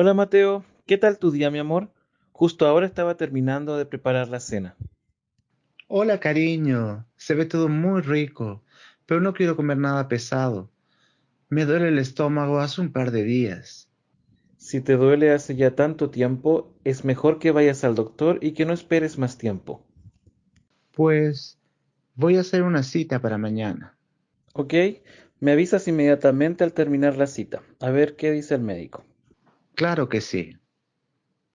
Hola Mateo, ¿qué tal tu día, mi amor? Justo ahora estaba terminando de preparar la cena. Hola, cariño. Se ve todo muy rico, pero no quiero comer nada pesado. Me duele el estómago hace un par de días. Si te duele hace ya tanto tiempo, es mejor que vayas al doctor y que no esperes más tiempo. Pues voy a hacer una cita para mañana. ¿Ok? Me avisas inmediatamente al terminar la cita. A ver qué dice el médico. Claro que sí.